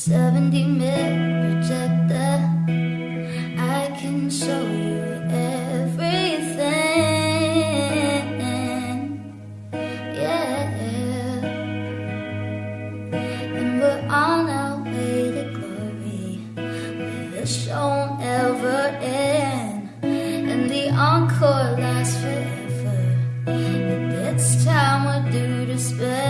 70 mil projector I can show you everything. Yeah. And we're on our way to glory. The show never end. And the encore lasts forever. It's time we do to spend.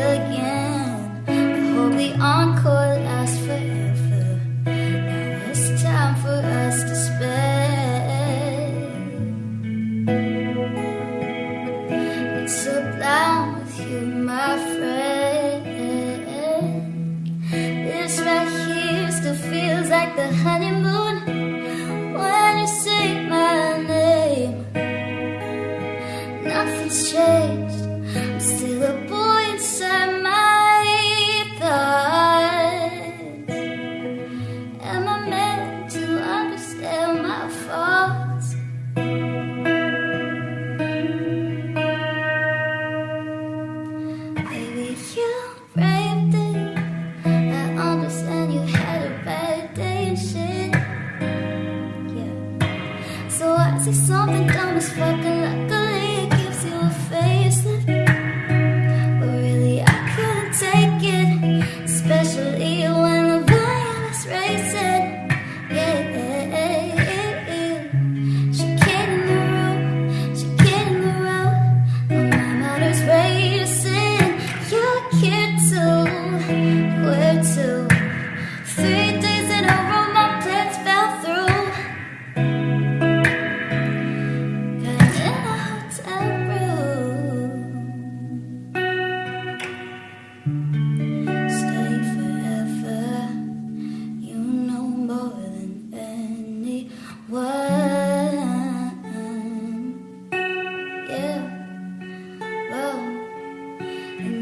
like the honeymoon when you say my name. Nothing's changed. I'm still a boy inside. So I see something dumb as fucking like a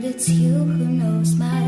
it's you who knows my